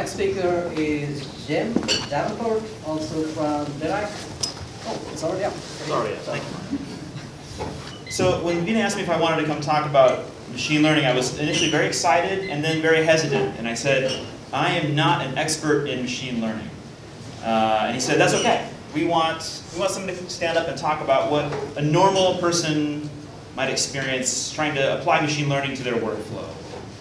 next speaker is Jim Davenport, also from DIRAC. Oh, it's already up. Sorry, thank you. So when Vina asked me if I wanted to come talk about machine learning, I was initially very excited and then very hesitant. And I said, I am not an expert in machine learning. Uh, and he said, that's okay. We want, we want somebody to stand up and talk about what a normal person might experience trying to apply machine learning to their workflow.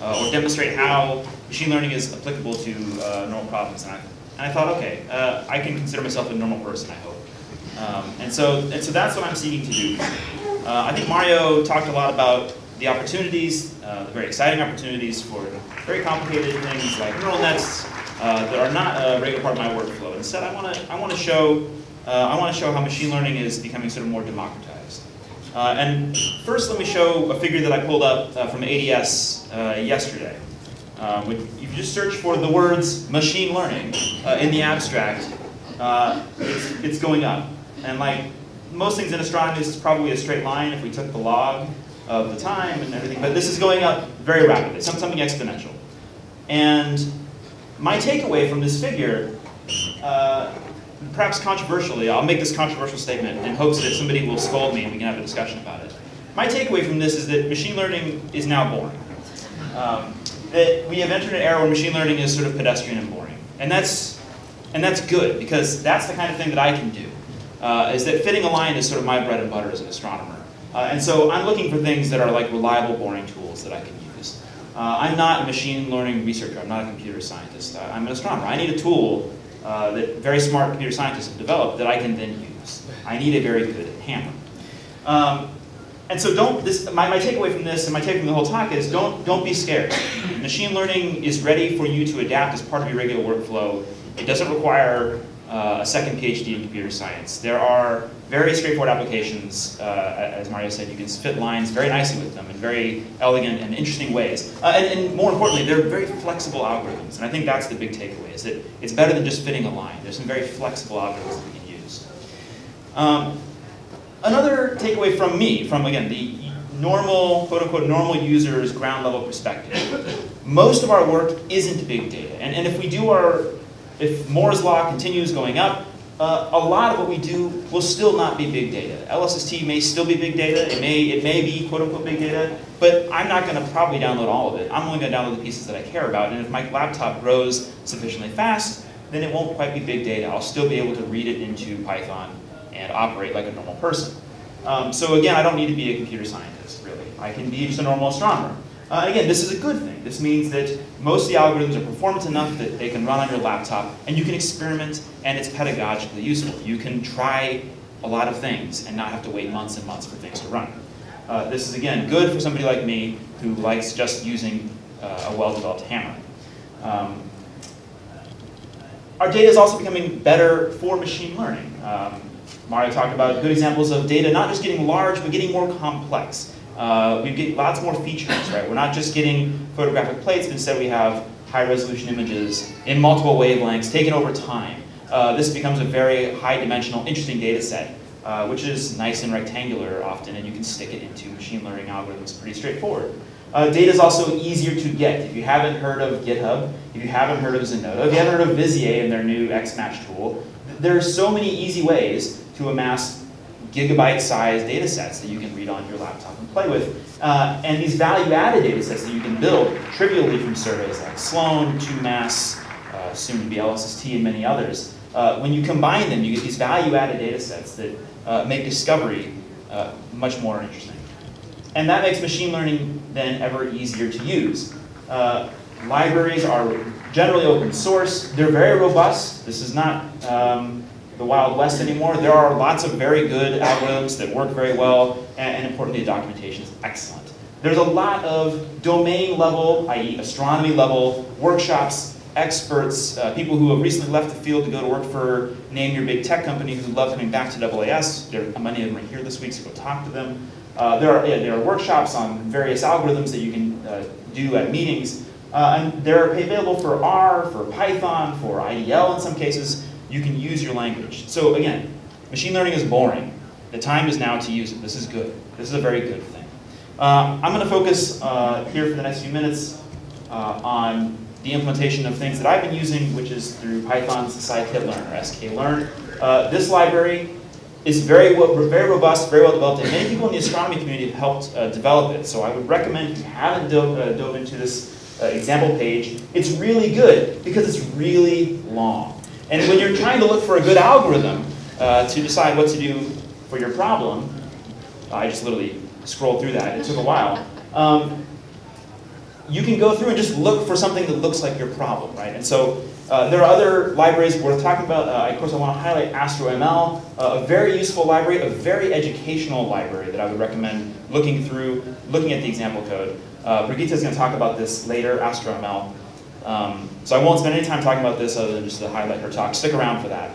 Uh, or demonstrate how machine learning is applicable to uh, normal problems. And I, and I thought, okay, uh, I can consider myself a normal person, I hope. Um, and, so, and so that's what I'm seeking to do. Uh, I think Mario talked a lot about the opportunities, uh, the very exciting opportunities for very complicated things like neural nets uh, that are not a regular part of my workflow. Instead, I want to I want to show uh, I want to show how machine learning is becoming sort of more democratized. And first, let me show a figure that I pulled up from ADS yesterday. Um, if you just search for the words machine learning in the abstract, it's, it's going up. And like most things in astronomy, this is probably a straight line if we took the log of the time and everything, but this is going up very rapidly, something exponential. And my takeaway from this figure, uh, perhaps controversially, I'll make this controversial statement in hopes that somebody will scold me and we can have a discussion about it. My takeaway from this is that machine learning is now boring. Um, that we have entered an era where machine learning is sort of pedestrian and boring. And that's, and that's good, because that's the kind of thing that I can do. Uh, is that fitting a line is sort of my bread and butter as an astronomer. Uh, and so I'm looking for things that are like reliable, boring tools that I can use. Uh, I'm not a machine learning researcher. I'm not a computer scientist. Uh, I'm an astronomer. I need a tool uh, that very smart computer scientists have developed that I can then use. I need a very good hammer. Um, and so don't, this, my, my takeaway from this and my takeaway from the whole talk is don't, don't be scared. Machine learning is ready for you to adapt as part of your regular workflow. It doesn't require uh, a second PhD in computer science. There are very straightforward applications, uh, as Mario said, you can fit lines very nicely with them in very elegant and interesting ways. Uh, and, and, more importantly, they're very flexible algorithms, and I think that's the big takeaway, is that it's better than just fitting a line. There's some very flexible algorithms that we can use. Um, another takeaway from me, from again, the normal, quote unquote, normal user's ground level perspective, most of our work isn't big data. And, and if we do our if Moore's law continues going up, uh, a lot of what we do will still not be big data. LSST may still be big data, it may, it may be quote unquote big data, but I'm not going to probably download all of it. I'm only going to download the pieces that I care about, and if my laptop grows sufficiently fast, then it won't quite be big data. I'll still be able to read it into Python and operate like a normal person. Um, so again, I don't need to be a computer scientist, really. I can be just a normal astronomer. Uh, again, this is a good thing. This means that most of the algorithms are performant enough that they can run on your laptop, and you can experiment, and it's pedagogically useful. You can try a lot of things and not have to wait months and months for things to run. Uh, this is, again, good for somebody like me who likes just using uh, a well-developed hammer. Um, our data is also becoming better for machine learning. Um, Mario talked about good examples of data not just getting large, but getting more complex. Uh, we get lots more features, right? We're not just getting photographic plates, but instead we have high resolution images in multiple wavelengths taken over time. Uh, this becomes a very high dimensional, interesting data set, uh, which is nice and rectangular often, and you can stick it into machine learning algorithms pretty straightforward. Uh, data is also easier to get. If you haven't heard of GitHub, if you haven't heard of Zenodo, if you haven't heard of Vizier and their new XMatch tool, there are so many easy ways to amass gigabyte-sized data sets that you can read on your laptop and play with. Uh, and these value-added data sets that you can build trivially from surveys like Sloan, 2MASS, uh, soon to be LSST, and many others. Uh, when you combine them, you get these value-added data sets that uh, make discovery uh, much more interesting. And that makes machine learning then ever easier to use. Uh, libraries are generally open source. They're very robust. This is not um, the Wild West anymore. There are lots of very good algorithms that work very well, and, and importantly, the documentation is excellent. There's a lot of domain level, i.e. astronomy level, workshops, experts, uh, people who have recently left the field to go to work for name your big tech company who love coming back to AAS. There, many of them are here this week, so go talk to them. Uh, there, are, yeah, there are workshops on various algorithms that you can uh, do at meetings. Uh, and they're available for R, for Python, for IDL in some cases you can use your language. So again, machine learning is boring. The time is now to use it. This is good. This is a very good thing. Uh, I'm going to focus uh, here for the next few minutes uh, on the implementation of things that I've been using, which is through Python's scikit-learn or sklearn. Uh, this library is very, very robust, very well developed, and many people in the astronomy community have helped uh, develop it. So I would recommend if you haven't dove, uh, dove into this example page, it's really good because it's really long. And when you're trying to look for a good algorithm uh, to decide what to do for your problem, I just literally scrolled through that. It took a while. Um, you can go through and just look for something that looks like your problem, right? And so uh, there are other libraries worth talking about. Uh, of course, I want to highlight AstroML, uh, a very useful library, a very educational library that I would recommend looking through, looking at the example code. Uh, Brigitta is going to talk about this later, AstroML. Um, so I won't spend any time talking about this other than just to highlight her talk. Stick around for that.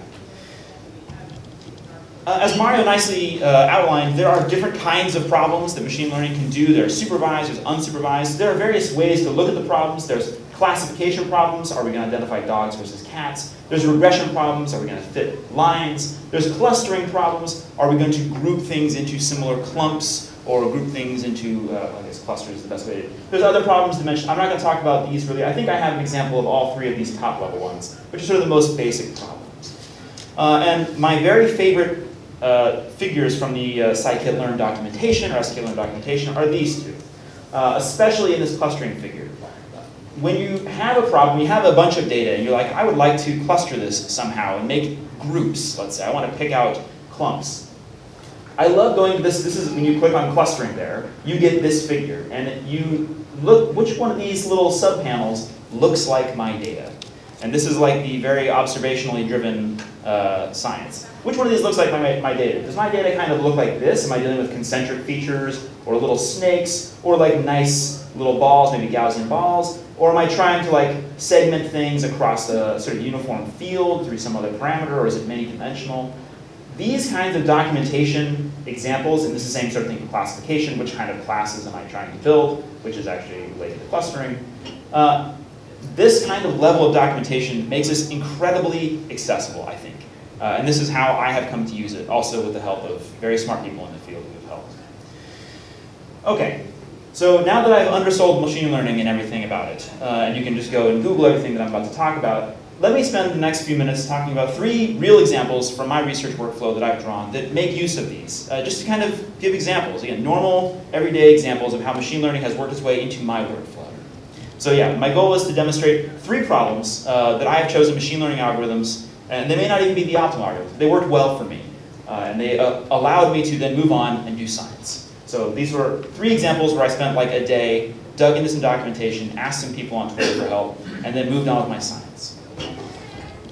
Uh, as Mario nicely uh, outlined, there are different kinds of problems that machine learning can do. There are supervised, there's unsupervised. There are various ways to look at the problems. There's classification problems. Are we going to identify dogs versus cats? There's regression problems. Are we going to fit lines? There's clustering problems. Are we going to group things into similar clumps or group things into, uh, I guess clusters is the best way to There's other problems to mention. I'm not going to talk about these really. I think I have an example of all three of these top level ones, which are sort of the most basic problems. Uh, and my very favorite uh, figures from the uh, scikit-learn documentation or sklearn documentation are these two, uh, especially in this clustering figure. When you have a problem, you have a bunch of data, and you're like, I would like to cluster this somehow and make groups, let's say. I want to pick out clumps. I love going to this, this is when you click on clustering there, you get this figure, and you look, which one of these little subpanels looks like my data? And this is like the very observationally driven uh, science. Which one of these looks like my, my data? Does my data kind of look like this? Am I dealing with concentric features, or little snakes, or like nice little balls, maybe Gaussian balls? Or am I trying to like segment things across a sort of uniform field through some other parameter, or is it many dimensional? These kinds of documentation examples, and this is the same sort of thing for classification, which kind of classes am I trying to build, which is actually related to clustering. Uh, this kind of level of documentation makes this incredibly accessible, I think. Uh, and this is how I have come to use it, also with the help of very smart people in the field who have helped. Okay, so now that I've undersold machine learning and everything about it, uh, and you can just go and Google everything that I'm about to talk about, let me spend the next few minutes talking about three real examples from my research workflow that I've drawn that make use of these, uh, just to kind of give examples, again, normal, everyday examples of how machine learning has worked its way into my workflow. So yeah, my goal is to demonstrate three problems uh, that I have chosen machine learning algorithms, and they may not even be the optimal algorithms. They worked well for me, uh, and they uh, allowed me to then move on and do science. So these were three examples where I spent like a day, dug into some documentation, asked some people on Twitter for help, and then moved on with my science.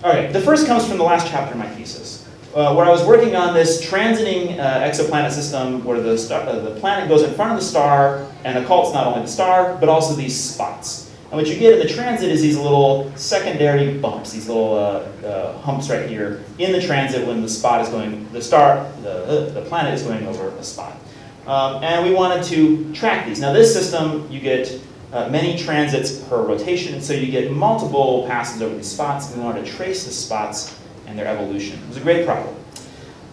All right, the first comes from the last chapter of my thesis, uh, where I was working on this transiting uh, exoplanet system where the, star, uh, the planet goes in front of the star and occults not only the star, but also these spots. And what you get in the transit is these little secondary bumps, these little uh, uh, humps right here in the transit when the spot is going, the star, the, the planet is going over a spot. Um, and we wanted to track these. Now this system, you get uh, many transits per rotation, and so you get multiple passes over these spots, and we wanted to trace the spots and their evolution. It was a great problem.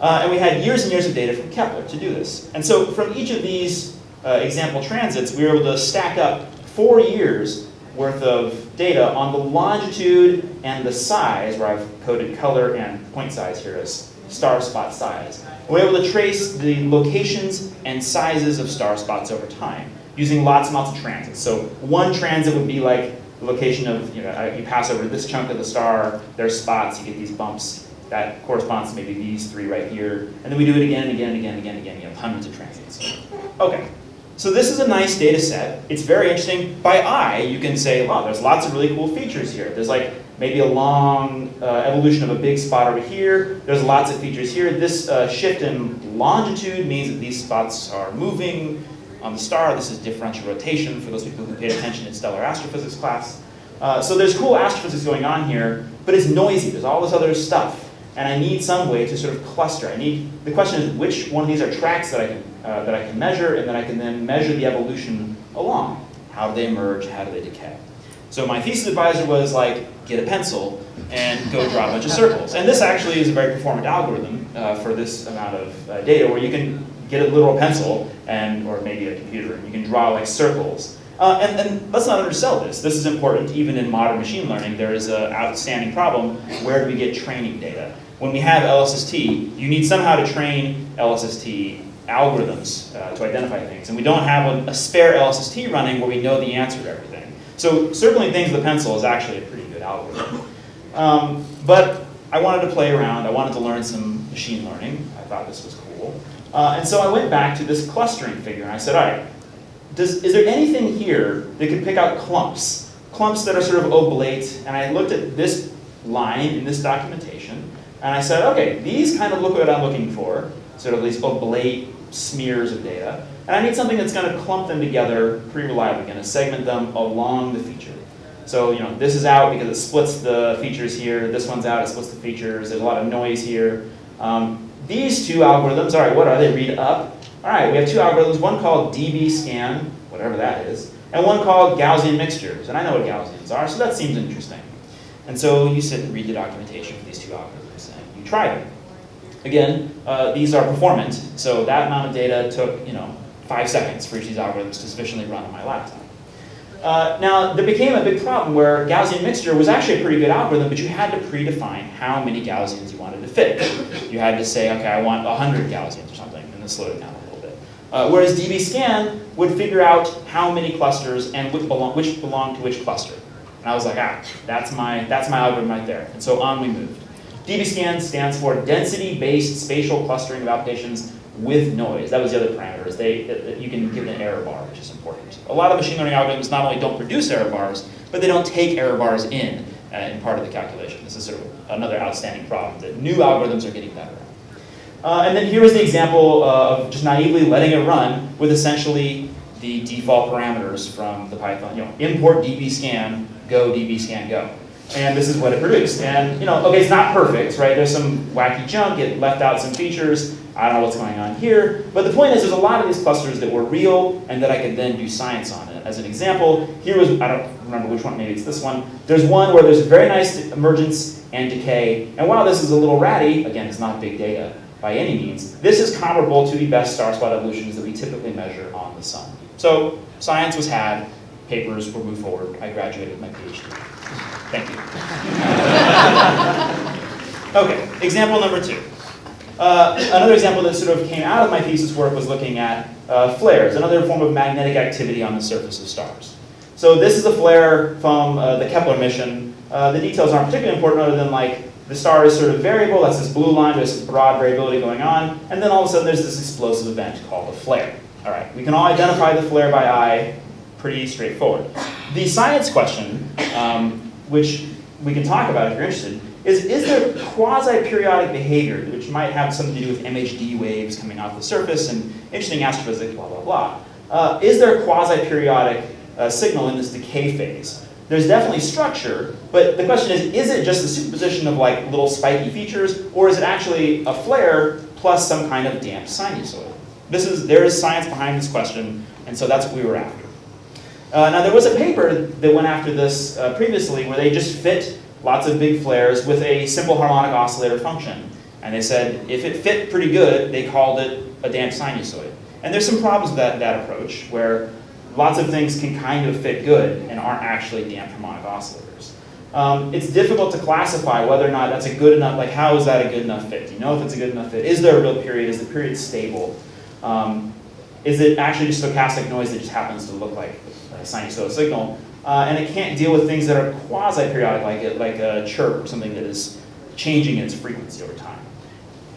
Uh, and we had years and years of data from Kepler to do this. And so from each of these uh, example transits, we were able to stack up four years worth of data on the longitude and the size, where I've coded color and point size here as star spot size. We're able to trace the locations and sizes of star spots over time using lots and lots of transits. So one transit would be like the location of, you know, you pass over this chunk of the star, there's spots, you get these bumps. That corresponds to maybe these three right here. And then we do it again and again and again and again and again. You have hundreds of transits. Okay, so this is a nice data set. It's very interesting. By eye, you can say, wow, there's lots of really cool features here. There's like maybe a long uh, evolution of a big spot over here. There's lots of features here. This uh, shift in longitude means that these spots are moving on the star. This is differential rotation for those people who paid attention in stellar astrophysics class. Uh, so there's cool astrophysics going on here, but it's noisy. There's all this other stuff. And I need some way to sort of cluster. I need, the question is which one of these are tracks that I can, uh, that I can measure and that I can then measure the evolution along. How do they emerge? How do they decay? So my thesis advisor was like, get a pencil and go draw a bunch of circles. And this actually is a very performant algorithm uh, for this amount of uh, data where you can get a literal pencil and or maybe a computer and you can draw like circles. Uh, and, and let's not undersell this. This is important even in modern machine learning. There is an outstanding problem. Where do we get training data? When we have LSST, you need somehow to train LSST algorithms uh, to identify things. And we don't have a, a, spare LSST running where we know the answer to everything. So circling things with a pencil is actually a pretty good algorithm. Um, but I wanted to play around. I wanted to learn some machine learning. I thought this was cool. Uh, and so I went back to this clustering figure and I said, all right, does, is there anything here that could pick out clumps? Clumps that are sort of oblate, and I looked at this line in this documentation, and I said, okay, these kind of look what I'm looking for, sort of these oblate smears of data, and I need something that's going to clump them together pretty reliably, going to segment them along the feature. So, you know, this is out because it splits the features here, this one's out, it splits the features, there's a lot of noise here. Um, these two algorithms, all right, what are they? Read up all right, we have two algorithms, one called dbScan, whatever that is, and one called Gaussian mixtures. And I know what Gaussians are, so that seems interesting. And so you sit and read the documentation for these two algorithms, and you try them. Again, uh, these are performant, so that amount of data took, you know, five seconds for each of these algorithms to sufficiently run on my laptop. Uh, now, there became a big problem where Gaussian mixture was actually a pretty good algorithm, but you had to predefine how many Gaussians you wanted to fit. You had to say, okay, I want 100 Gaussians or something, and then slow it down a little bit. uh, whereas dbScan would figure out how many clusters and which belong, which belong to which cluster. And I was like, ah, that's my, that's my algorithm right there. And so on we moved. dbScan stands for density-based spatial clustering of applications with noise. That was the other parameter, is they, you can give an error bar, which is important. A lot of machine learning algorithms not only don't produce error bars, but they don't take error bars in, uh, in part of the calculation. This is sort of another outstanding problem that new algorithms are getting better. Uh, and then here is the example uh, of just naively letting it run with essentially the default parameters from the Python. You know, import dbScan, go dbScan, go. And this is what it produced. And you know, okay, it's not perfect, right? There's some wacky junk. It left out some features. I don't know what's going on here. But the point is, there's a lot of these clusters that were real and that I could then do science on it. As an example, here was, I don't remember which one, maybe it's this one. There's one where there's a very nice emergence and decay. And while this is a little ratty, again, it's not big data by any means. This is comparable to the best star spot evolutions that we typically measure on the sun. So science was had, papers were moved forward. I graduated my PhD. Thank you. okay, example number two. Uh, another example that sort of came out of my thesis work was looking at uh, flares, another form of magnetic activity on the surface of stars. So this is a flare from uh, the Kepler mission. Uh, the details aren't particularly important other than like the star is sort of variable, that's this blue line, there's broad variability going on, and then all of a sudden there's this explosive event called a flare. All right, we can all identify the flare by eye, pretty straightforward. The science question, um, which we can talk about if you're interested, is is there quasi-periodic behavior which might have something to do with MHD waves coming off the surface and interesting astrophysics, blah, blah, blah. Uh, is there a quasi-periodic uh, signal in this decay phase? there's definitely structure, but the question is, is it just the superposition of like little spiky features, or is it actually a flare plus some kind of damp sinusoid? This is, there is science behind this question, and so that's what we were after. Uh, now there was a paper that went after this uh, previously where they just fit lots of big flares with a simple harmonic oscillator function. And they said if it fit pretty good, they called it a damp sinusoid. And there's some problems with that, that approach where lots of things can kind of fit good and aren't actually damped harmonic oscillators. Um, it's difficult to classify whether or not that's a good enough, like how is that a good enough fit? Do you know if it's a good enough fit? Is there a real period? Is the period stable? Um, is it actually just stochastic noise that just happens to look like a sinusoidal signal? Uh, and it can't deal with things that are quasi-periodic, like a, like a chirp or something that is changing its frequency over time.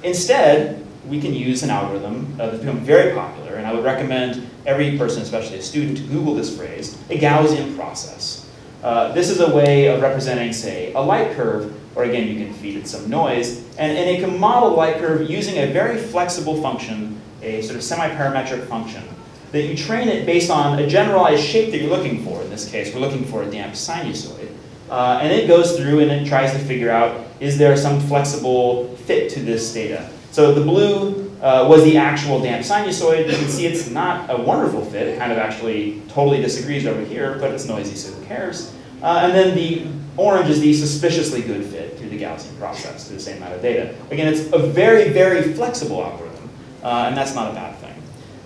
Instead, we can use an algorithm uh, that's become very popular, and I would recommend every person, especially a student, to Google this phrase, a Gaussian process. Uh, this is a way of representing, say, a light curve, or again, you can feed it some noise, and, and it can model light curve using a very flexible function, a sort of semi-parametric function, that you train it based on a generalized shape that you're looking for. In this case, we're looking for a damp sinusoid. Uh, and it goes through and it tries to figure out, is there some flexible fit to this data? So the blue uh, was the actual damp sinusoid. You can see it's not a wonderful fit. It kind of actually totally disagrees over here, but it's noisy, so who cares? Uh, and then the orange is the suspiciously good fit through the Gaussian process, through the same amount of data. Again, it's a very, very flexible algorithm, uh, and that's not a bad thing.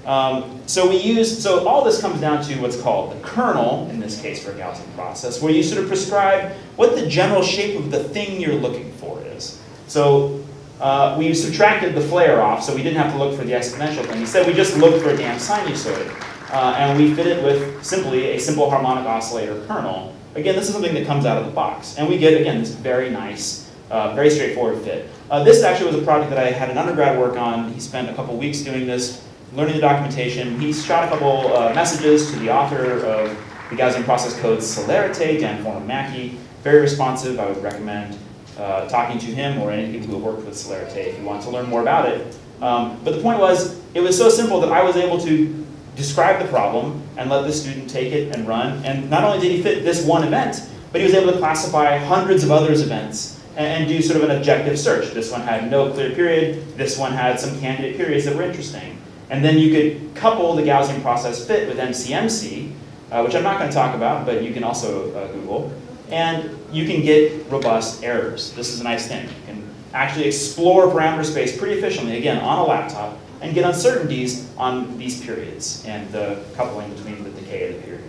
Um, so we use, so all this comes down to what's called the kernel, in this case for a Gaussian process, where you sort of prescribe what the general shape of the thing you're looking for is. So uh, we subtracted the flare off, so we didn't have to look for the exponential thing. Instead, we just looked for a damp sinusoid. Uh, and we fit it with simply a simple harmonic oscillator kernel. Again, this is something that comes out of the box. And we get, again, this very nice, uh, very straightforward fit. Uh, this actually was a project that I had an undergrad work on. He spent a couple weeks doing this learning the documentation. He shot a couple uh, messages to the author of the Gaussian process code Celerite, Dan Foreman-Mackey. Very responsive. I would recommend uh, talking to him or any people who have worked with Celerite if you want to learn more about it. Um, but the point was, it was so simple that I was able to describe the problem and let the student take it and run. And not only did he fit this one event, but he was able to classify hundreds of others events and, and do sort of an objective search. This one had no clear period. This one had some candidate periods that were interesting. And then you could couple the Gaussian process fit with MCMC, uh, which I'm not going to talk about, but you can also uh, Google. And you can get robust errors. This is a nice thing. You can actually explore parameter space pretty efficiently, again, on a laptop, and get uncertainties on these periods and the coupling between the decay of the period.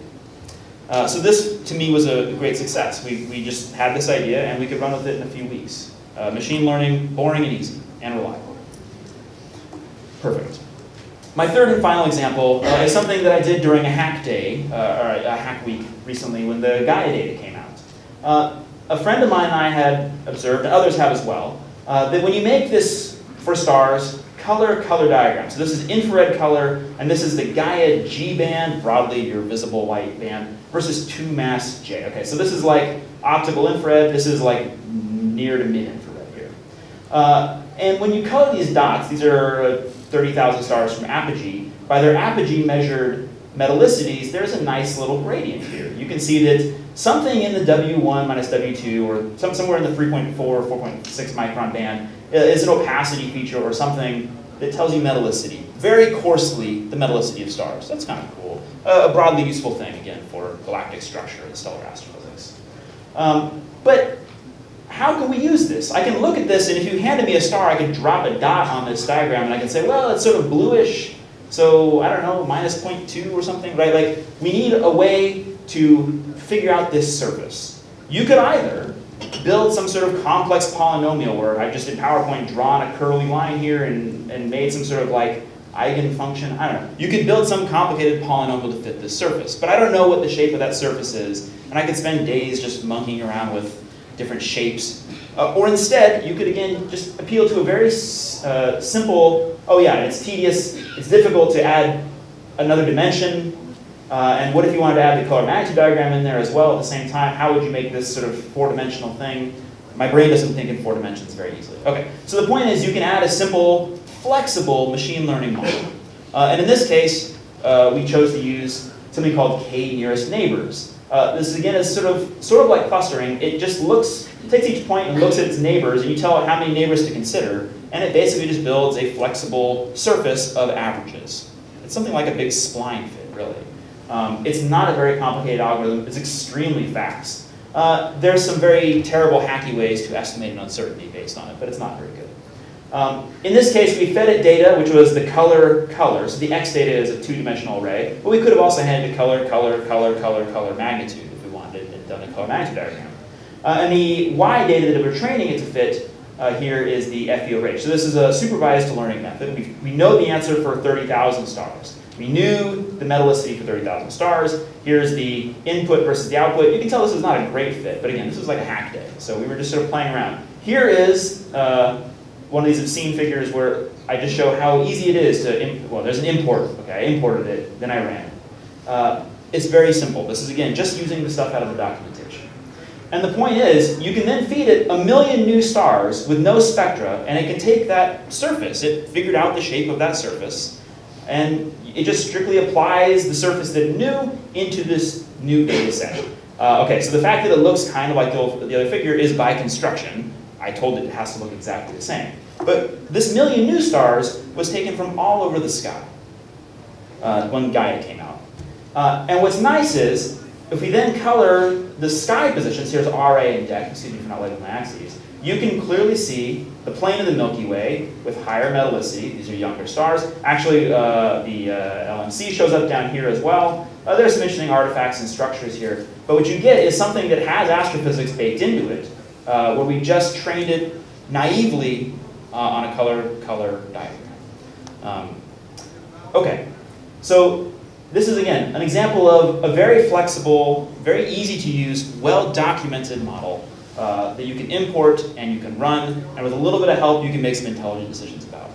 Uh, so this, to me, was a great success. We, we just had this idea, and we could run with it in a few weeks. Uh, machine learning, boring and easy, and reliable. Perfect. My third and final example uh, is something that I did during a hack day, uh, or a hack week recently when the Gaia data came out. Uh, a friend of mine and I had observed, and others have as well, uh, that when you make this for stars, color color diagram. So this is infrared color, and this is the Gaia G band, broadly your visible white band, versus 2MASS J. Okay, so this is like optical infrared, this is like near to mid-infrared here. Uh, and when you color these dots, these are 30,000 stars from apogee, by their apogee measured metallicities, there's a nice little gradient here. You can see that something in the W1 minus W2, or some, somewhere in the 3.4 or 4.6 micron band, is an opacity feature or something that tells you metallicity. Very coarsely, the metallicity of stars. That's kind of cool. Uh, a broadly useful thing, again, for galactic structure and stellar astrophysics. Um, but how can we use this? I can look at this, and if you handed me a star, I could drop a dot on this diagram, and I can say, well, it's sort of bluish, so I don't know, minus 0.2 or something, right? Like, we need a way to figure out this surface. You could either build some sort of complex polynomial where I've just in PowerPoint drawn a curly line here and, and made some sort of like eigenfunction, I don't know. You could build some complicated polynomial to fit this surface, but I don't know what the shape of that surface is, and I could spend days just monkeying around with different shapes. Uh, or instead, you could again just appeal to a very uh, simple, oh yeah, it's tedious, it's difficult to add another dimension, uh, and what if you wanted to add the color magnitude diagram in there as well at the same time? How would you make this sort of four-dimensional thing? My brain doesn't think in four dimensions very easily. Okay, so the point is you can add a simple, flexible machine learning model. Uh, and in this case, uh, we chose to use something called k nearest neighbors. Uh, this again is sort of sort of like clustering. It just looks, takes each point and looks at its neighbors, and you tell it how many neighbors to consider, and it basically just builds a flexible surface of averages. It's something like a big spline fit, really. Um, it's not a very complicated algorithm. It's extremely fast. Uh, there's some very terrible hacky ways to estimate an uncertainty based on it, but it's not very good. Um, in this case, we fed it data, which was the color color. So the X data is a two-dimensional array, but we could have also handed color, color, color, color, color, magnitude if we wanted and done a color magnitude diagram. Uh, and the Y data that we're training it to fit uh, here is the FEO range. So this is a supervised learning method. We, we know the answer for 30,000 stars. We knew the metallicity for 30,000 stars. Here's the input versus the output. You can tell this is not a great fit, but again, this was like a hack day. So we were just sort of playing around. Here is uh, one of these obscene figures where I just show how easy it is to, well, there's an import. Okay, I imported it, then I ran it. Uh, it's very simple. This is, again, just using the stuff out of the documentation. And the point is, you can then feed it a million new stars with no spectra, and it can take that surface. It figured out the shape of that surface, and it just strictly applies the surface that it knew into this new data set. Uh, okay, so the fact that it looks kind of like the, the other figure is by construction. I told it it has to look exactly the same. But this million new stars was taken from all over the sky uh, when Gaia came out. Uh, and what's nice is if we then color the sky positions, here's RA and DEC, excuse me for not labeling my axes, you can clearly see the plane of the Milky Way with higher metallicity. These are younger stars. Actually, uh, the uh, LMC shows up down here as well. Uh, there's some interesting artifacts and structures here. But what you get is something that has astrophysics baked into it, uh, where we just trained it naively uh, on a color-color diagram. Um, okay, so this is, again, an example of a very flexible, very easy to use, well-documented model uh, that you can import and you can run, and with a little bit of help, you can make some intelligent decisions about.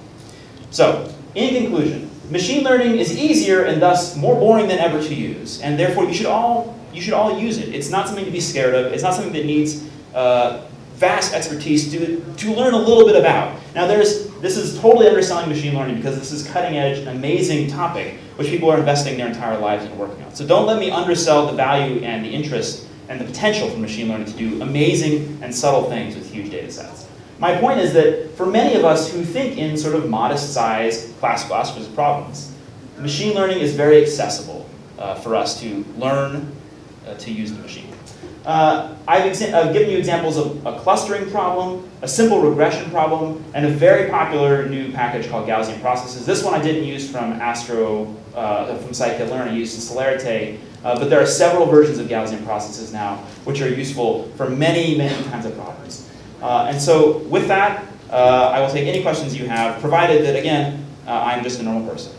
So, in conclusion, machine learning is easier and thus more boring than ever to use, and therefore you should all, you should all use it. It's not something to be scared of. It's not something that needs uh, vast expertise to, to learn a little bit about. Now there's, this is totally underselling machine learning because this is cutting edge, amazing topic, which people are investing their entire lives in working on. So don't let me undersell the value and the interest and the potential for machine learning to do amazing and subtle things with huge data sets. My point is that for many of us who think in sort of modest size classical astrophysics problems, machine learning is very accessible uh, for us to learn uh, to use the machine. Uh, I've, I've, given you examples of a clustering problem, a simple regression problem, and a very popular new package called Gaussian processes. This one I didn't use from Astro, uh, from scikit-learn, I used Celerite, uh, but there are several versions of Gaussian processes now which are useful for many, many kinds of problems. Uh, and so with that, uh, I will take any questions you have, provided that, again, I'm just a normal person.